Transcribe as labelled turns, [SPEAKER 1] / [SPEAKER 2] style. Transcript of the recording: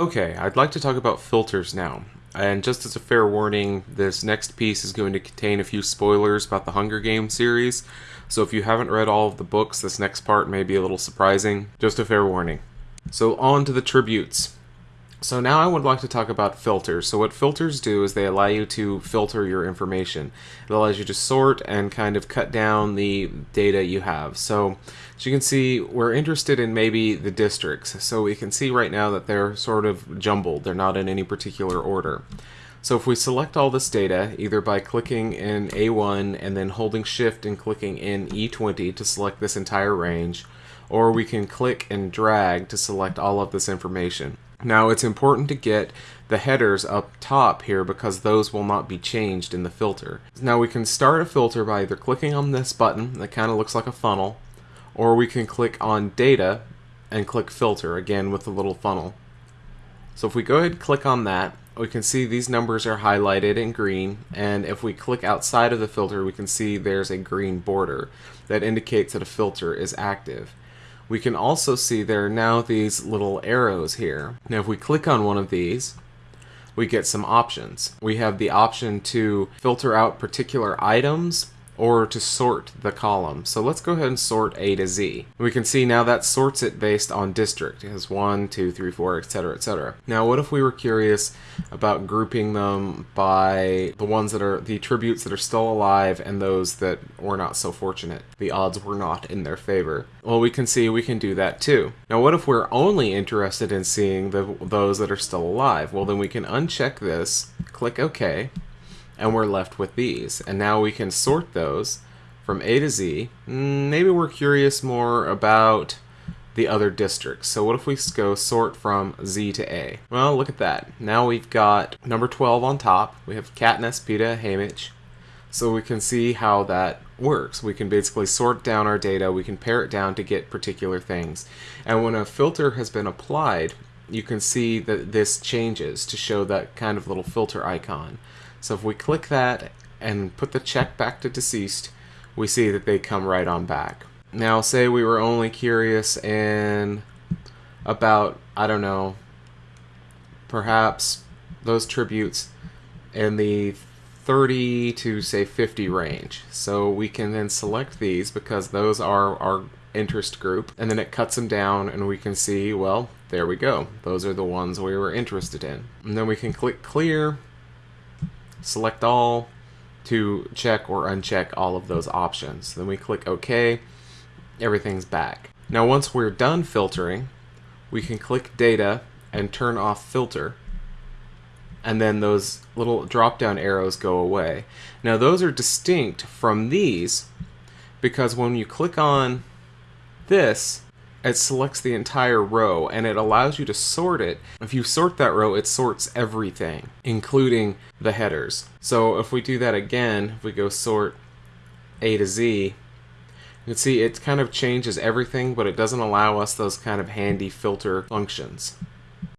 [SPEAKER 1] Okay, I'd like to talk about filters now. And just as a fair warning, this next piece is going to contain a few spoilers about the Hunger Games series. So if you haven't read all of the books, this next part may be a little surprising. Just a fair warning. So on to the tributes. So now I would like to talk about filters. So what filters do is they allow you to filter your information. It allows you to sort and kind of cut down the data you have. So as you can see, we're interested in maybe the districts. So we can see right now that they're sort of jumbled. They're not in any particular order. So if we select all this data, either by clicking in A1 and then holding shift and clicking in E20 to select this entire range, or we can click and drag to select all of this information. Now it's important to get the headers up top here because those will not be changed in the filter. Now we can start a filter by either clicking on this button that kind of looks like a funnel or we can click on data and click filter again with the little funnel. So if we go ahead and click on that we can see these numbers are highlighted in green and if we click outside of the filter we can see there's a green border that indicates that a filter is active we can also see there are now these little arrows here. Now if we click on one of these, we get some options. We have the option to filter out particular items or to sort the column. So let's go ahead and sort A to Z. We can see now that sorts it based on district. It has 1, 2, 3, 4, etc., etc. Now what if we were curious about grouping them by the ones that are the tributes that are still alive and those that were not so fortunate? The odds were not in their favor. Well, we can see we can do that too. Now what if we're only interested in seeing the, those that are still alive? Well, then we can uncheck this, click OK, and we're left with these. And now we can sort those from A to Z. Mm, maybe we're curious more about the other districts. So what if we go sort from Z to A? Well, look at that. Now we've got number 12 on top. We have Katniss, Peeta, Haymitch. So we can see how that works. We can basically sort down our data, we can pare it down to get particular things. And when a filter has been applied, you can see that this changes to show that kind of little filter icon. So if we click that and put the check back to deceased, we see that they come right on back. Now say we were only curious in about, I don't know, perhaps those tributes in the 30 to say 50 range. So we can then select these because those are our interest group and then it cuts them down and we can see, well, there we go. Those are the ones we were interested in. And then we can click clear select all to check or uncheck all of those options. Then we click OK, everything's back. Now once we're done filtering, we can click data and turn off filter and then those little drop down arrows go away. Now those are distinct from these because when you click on this, it selects the entire row and it allows you to sort it. If you sort that row, it sorts everything, including the headers. So if we do that again, if we go sort A to Z, you can see it kind of changes everything, but it doesn't allow us those kind of handy filter functions.